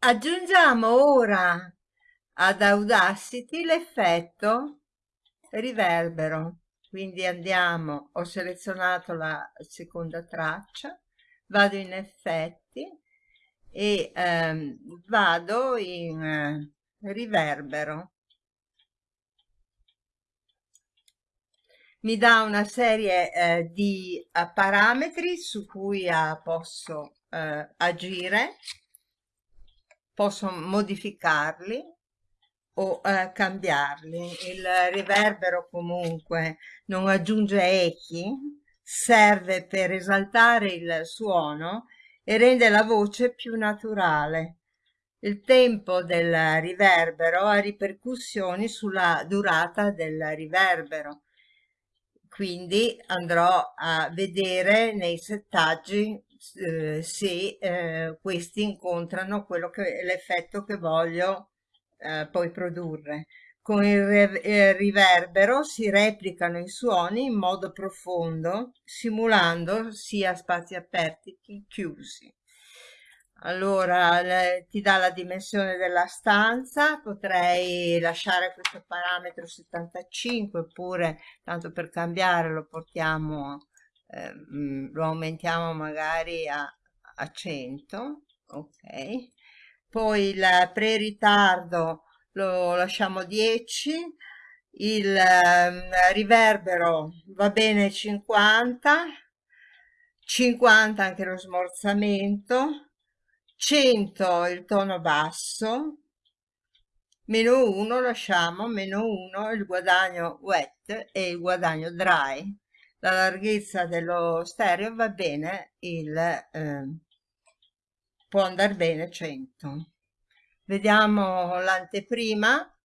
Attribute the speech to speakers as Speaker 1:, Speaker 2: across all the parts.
Speaker 1: Aggiungiamo ora ad Audacity l'effetto riverbero. Quindi andiamo, ho selezionato la seconda traccia, vado in effetti e ehm, vado in eh, riverbero. Mi dà una serie eh, di uh, parametri su cui uh, posso uh, agire, posso modificarli o cambiarli. Il riverbero comunque non aggiunge echi, serve per esaltare il suono e rende la voce più naturale. Il tempo del riverbero ha ripercussioni sulla durata del riverbero, quindi andrò a vedere nei settaggi eh, se eh, questi incontrano l'effetto che voglio eh, poi produrre. Con il riverbero si replicano i suoni in modo profondo, simulando sia spazi aperti che chiusi. Allora, le, ti dà la dimensione della stanza, potrei lasciare questo parametro 75 oppure, tanto per cambiare, lo portiamo, eh, lo aumentiamo magari a, a 100, ok. Poi il pre-ritardo lo lasciamo 10 il eh, riverbero va bene 50 50 anche lo smorzamento 100 il tono basso meno 1 lasciamo meno 1 il guadagno wet e il guadagno dry la larghezza dello stereo va bene il eh, può andare bene 100 Vediamo l'anteprima.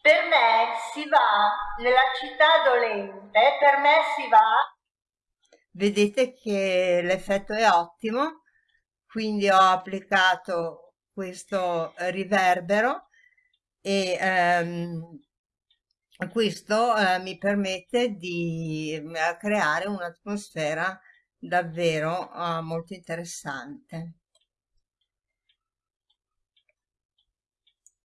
Speaker 2: Per me si va nella città dolente, per me si va.
Speaker 1: Vedete che l'effetto è ottimo, quindi ho applicato questo riverbero e ehm, questo eh, mi permette di eh, creare un'atmosfera davvero uh, molto interessante.